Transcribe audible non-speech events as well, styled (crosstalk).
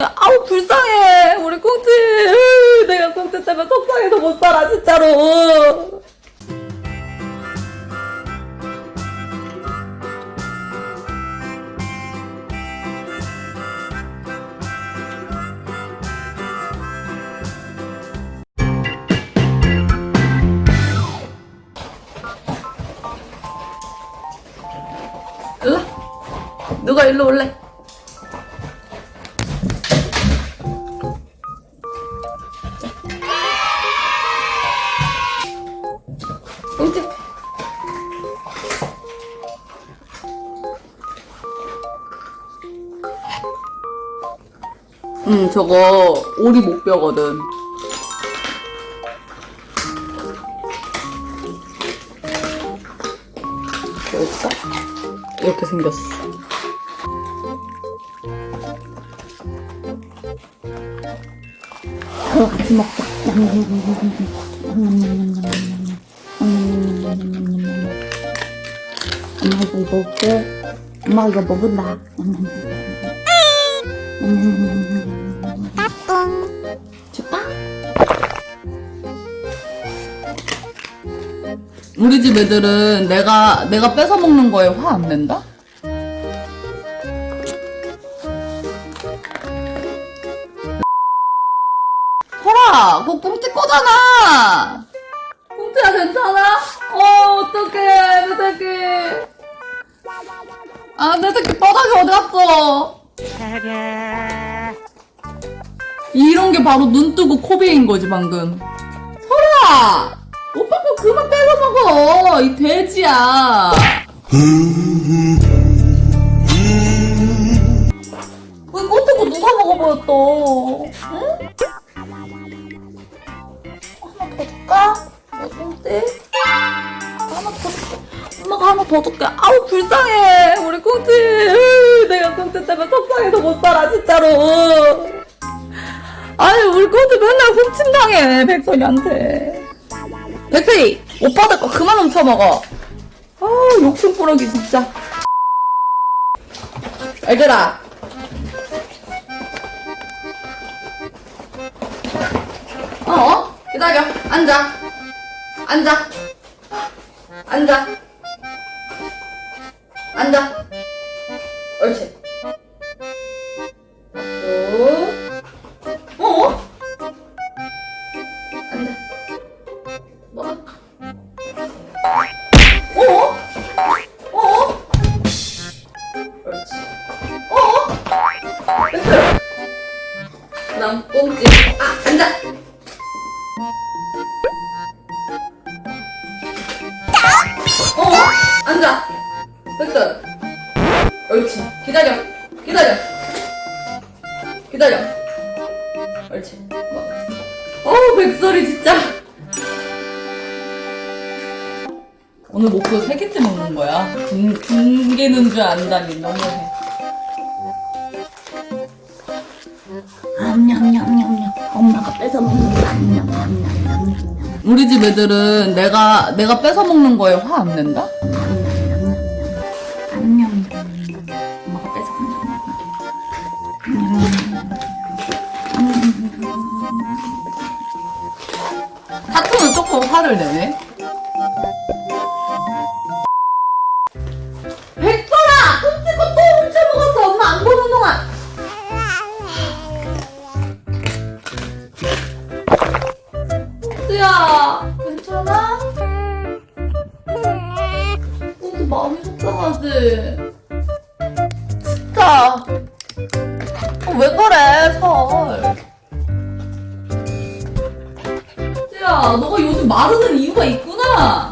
아우 불쌍해. 우리 으, 내가 꽁치 때문에 속상해서 못 살아 진짜로. 일로 누가 일로 올래? 꽁치 음 저거 오리 목뼈거든 보였어? 이렇게 생겼어 서로 같이 먹자. 엄마 이거 먹을게. 엄마 이거 먹은다. 줄까? 우리 집 애들은 내가 내가 뺏어 먹는 거에 화 안 낸다? (laughs) 설아, 그거 꽁치 거잖아. 꽁치야 괜찮아? 어 어떡해 내 새끼. 아내 새끼 바닥에 어디 갔어? 이런 게 바로 눈 뜨고 코베인 거지 방금. 설아, 오빠 거 그만 뺏어 먹어. 이 돼지야. 왜 꼬트고 누가 먹어버렸어? 응? 하나 더 줄까? 어떤데? 하나 더 줄게. 엄마가 하나 더 줄게. 아우 불쌍해. 우리 꽁치. 으, 내가 꽁치 때문에 속상해서 못 살아 진짜로. 아니 우리 꽁치 맨날 훔친당해 백선이한테. 백선이 오빠들 거 그만 훔쳐먹어. 아 욕심 꾸러기 진짜. 얘들아. 어? 기다려. 앉아. 앉아. 앉아. 앉아. 옳지. 또. 어? 앉아. 뭐? 어? 어? 옳지. 어? 됐어요. 그다음 꽁지. 아, 앉아. 기다려. 옳지. 뭐. 어우, 백설이 진짜. 오늘 목표 세 개째 먹는 거야. 군, 군개는 줄 안다니 너무해. 암냠냠냠냠. 엄마가 뺏어 먹는다. 암냠냠냠냠. 우리 집 애들은 내가 내가 뺏어 먹는 거에 화 안 낸다? 암냠. 엄마가 뺏어 먹는다. 사토는 조금 화를 내네. 백설아! 끔찍고 또 훔쳐먹었어! 엄마 안 보는 동안! 꽁지야, 괜찮아? 꽁지 마음이 속상하지? 진짜. 어, 왜 그래, 설. 꽁지야, 너가 요즘 마르는 이유가 있구나!